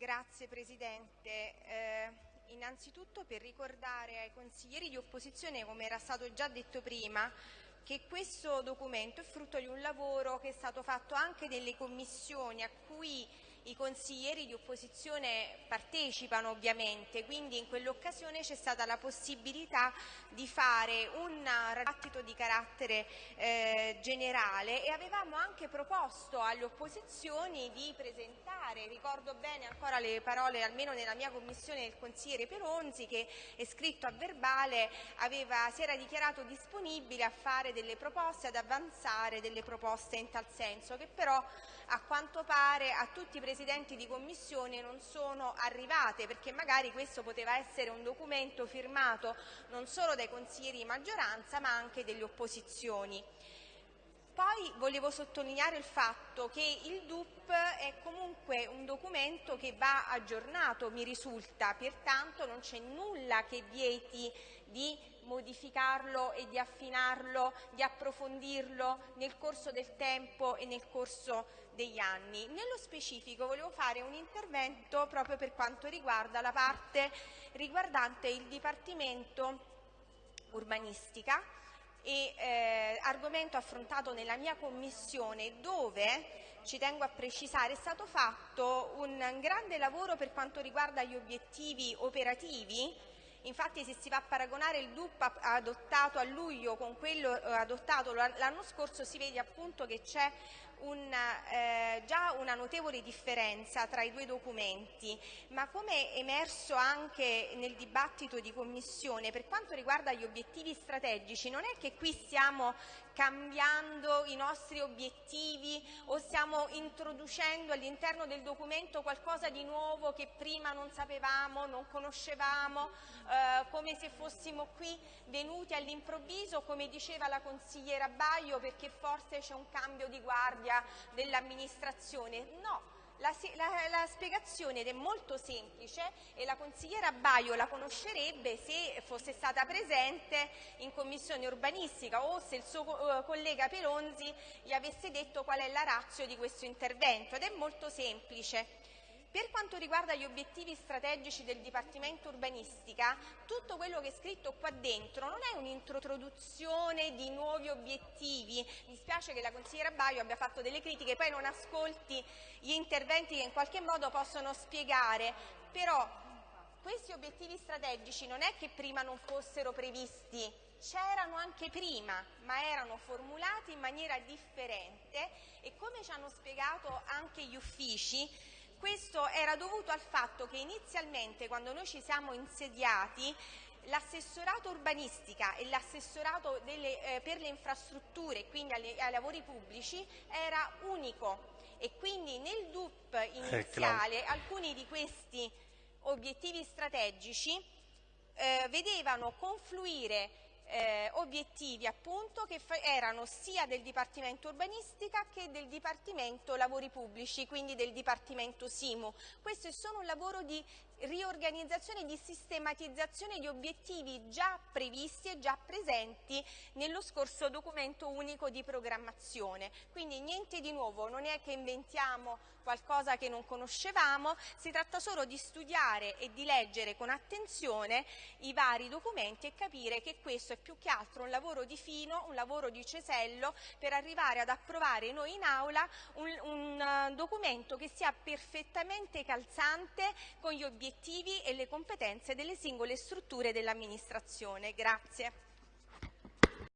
Grazie Presidente. Eh, innanzitutto per ricordare ai consiglieri di opposizione, come era stato già detto prima, che questo documento è frutto di un lavoro che è stato fatto anche nelle commissioni a cui i consiglieri di opposizione partecipano ovviamente, quindi in quell'occasione c'è stata la possibilità di fare un dibattito di carattere eh, generale e avevamo anche proposto alle opposizioni di presentare, ricordo bene ancora le parole almeno nella mia commissione del consigliere Peronzi che è scritto a verbale aveva, si era dichiarato disponibile a fare delle proposte, ad avanzare delle proposte in tal senso che però a quanto pare a tutti i presidenti di commissione non sono arrivate perché magari questo poteva essere un documento firmato non solo dai consiglieri di maggioranza ma anche delle opposizioni. Poi volevo sottolineare il fatto che il DUP è comunque un documento che va aggiornato, mi risulta, pertanto non c'è nulla che vieti di modificarlo e di affinarlo, di approfondirlo nel corso del tempo e nel corso degli anni. Nello specifico volevo fare un intervento proprio per quanto riguarda la parte riguardante il Dipartimento urbanistica e eh, argomento affrontato nella mia commissione dove, ci tengo a precisare, è stato fatto un grande lavoro per quanto riguarda gli obiettivi operativi Infatti se si va a paragonare il DUP adottato a luglio con quello eh, adottato l'anno scorso si vede appunto che c'è un, eh, già una notevole differenza tra i due documenti, ma come emerso anche nel dibattito di Commissione, per quanto riguarda gli obiettivi strategici, non è che qui stiamo cambiando i nostri obiettivi o stiamo introducendo all'interno del documento qualcosa di nuovo che prima non sapevamo, non conoscevamo, eh, come se fossimo qui venuti all'improvviso, come diceva la consigliera Baio, perché forse c'è un cambio di guardia dell'amministrazione. No, la, la, la, spiegazione è molto semplice e la consigliera Baio la conoscerebbe se fosse stata presente in commissione urbanistica o se il suo uh, collega Pelonzi gli avesse detto qual è la razza di questo intervento ed è molto semplice. Per quanto riguarda gli obiettivi strategici del Dipartimento Urbanistica, tutto quello che è scritto qua dentro non è un'introduzione di nuovi obiettivi. Mi spiace che la consigliera Baio abbia fatto delle critiche, poi non ascolti gli interventi che in qualche modo possono spiegare, però questi obiettivi strategici non è che prima non fossero previsti, c'erano anche prima, ma erano formulati in maniera differente e come ci hanno spiegato anche gli uffici, questo era dovuto al fatto che inizialmente quando noi ci siamo insediati l'assessorato urbanistica e l'assessorato eh, per le infrastrutture, quindi alle, ai lavori pubblici, era unico. E quindi nel DUP eh, iniziale alcuni di questi obiettivi strategici eh, vedevano confluire eh, obiettivi appunto che erano sia del Dipartimento Urbanistica che del Dipartimento Lavori Pubblici, quindi del Dipartimento SIMU. Questo è solo un lavoro di riorganizzazione e di sistematizzazione di obiettivi già previsti e già presenti nello scorso documento unico di programmazione. Quindi niente di nuovo, non è che inventiamo qualcosa che non conoscevamo, si tratta solo di studiare e di leggere con attenzione i vari documenti e capire che questo è più che altro un lavoro di fino, un lavoro di cesello per arrivare ad approvare noi in aula un, un uh, documento che sia perfettamente calzante con gli obiettivi e le competenze delle singole strutture dell'amministrazione. Grazie.